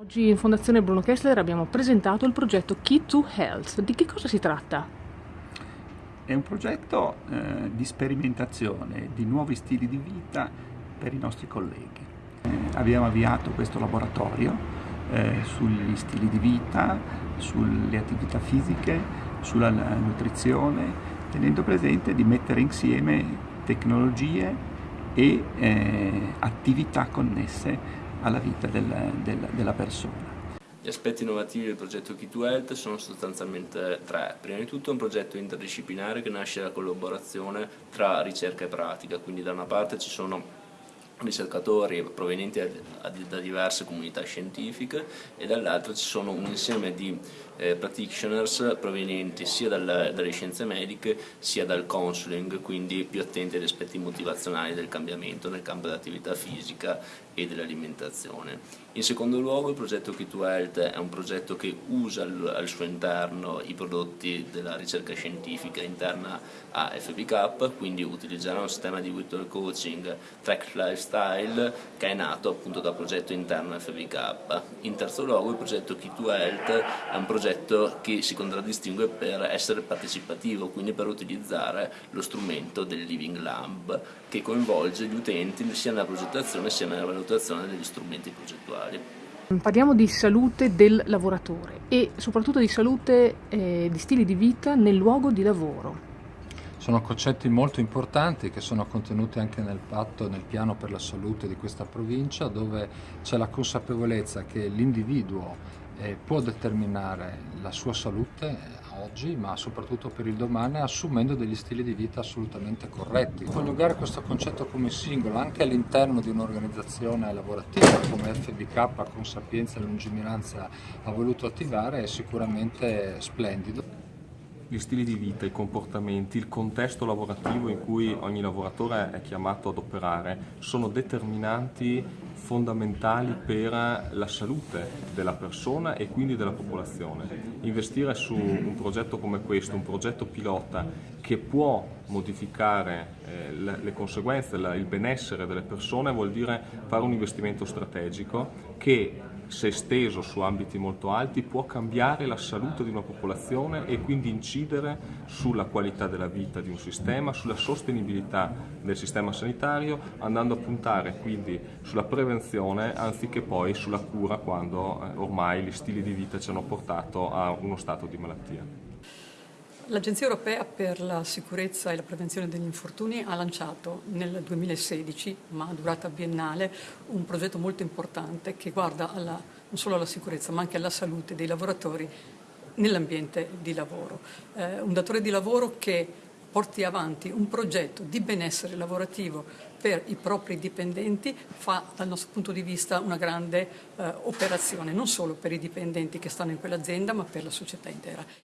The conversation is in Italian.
Oggi in Fondazione Bruno Kessler abbiamo presentato il progetto Key to Health. Di che cosa si tratta? È un progetto eh, di sperimentazione di nuovi stili di vita per i nostri colleghi. Eh, abbiamo avviato questo laboratorio eh, sugli stili di vita, sulle attività fisiche, sulla nutrizione, tenendo presente di mettere insieme tecnologie e eh, attività connesse alla vita del, del, della persona. Gli aspetti innovativi del progetto Key2Health sono sostanzialmente tre. Prima di tutto è un progetto interdisciplinare che nasce dalla collaborazione tra ricerca e pratica, quindi da una parte ci sono ricercatori provenienti da diverse comunità scientifiche e dall'altra ci sono un insieme di eh, practitioners provenienti sia dal, dalle scienze mediche sia dal counseling, quindi più attenti agli aspetti motivazionali del cambiamento nel campo dell'attività fisica e dell'alimentazione. In secondo luogo il progetto Key2Health è un progetto che usa al, al suo interno i prodotti della ricerca scientifica interna a FBK, quindi utilizzerà un sistema di virtual coaching Track Lifestyle che è nato appunto dal progetto interno FBK. In terzo luogo il progetto Key2Health è un progetto che si contraddistingue per essere partecipativo, quindi per utilizzare lo strumento del Living Lab che coinvolge gli utenti sia nella progettazione sia nella valutazione degli strumenti progettuali. Parliamo di salute del lavoratore e soprattutto di salute eh, di stili di vita nel luogo di lavoro. Sono concetti molto importanti che sono contenuti anche nel patto, nel piano per la salute di questa provincia dove c'è la consapevolezza che l'individuo eh, può determinare la sua salute eh, oggi ma soprattutto per il domani assumendo degli stili di vita assolutamente corretti. Coniugare questo concetto come singolo anche all'interno di un'organizzazione lavorativa come FBK con sapienza e lungimiranza ha voluto attivare è sicuramente splendido gli stili di vita, i comportamenti, il contesto lavorativo in cui ogni lavoratore è chiamato ad operare sono determinanti fondamentali per la salute della persona e quindi della popolazione. Investire su un progetto come questo, un progetto pilota che può modificare eh, le, conseguenze, il benessere delle persone vuol dire fare un investimento strategico che se esteso su ambiti molto alti, può cambiare la salute di una popolazione e quindi incidere sulla qualità della vita di un sistema, sulla sostenibilità del sistema sanitario, andando a puntare quindi sulla prevenzione anziché poi sulla cura quando eh, ormai gli stili di vita ci hanno portato a uno stato di malattia. L'Agenzia Europea per la sicurezza e la prevenzione degli infortuni ha lanciato nel 2016, ma a durata biennale, un progetto molto importante che guarda alla, non solo alla sicurezza ma anche alla salute dei lavoratori nell'ambiente di lavoro. Eh, un datore di lavoro che porti avanti un progetto di benessere lavorativo per i propri dipendenti fa dal nostro punto di vista una grande eh, operazione, non solo per i dipendenti che stanno in quell'azienda ma per la società intera.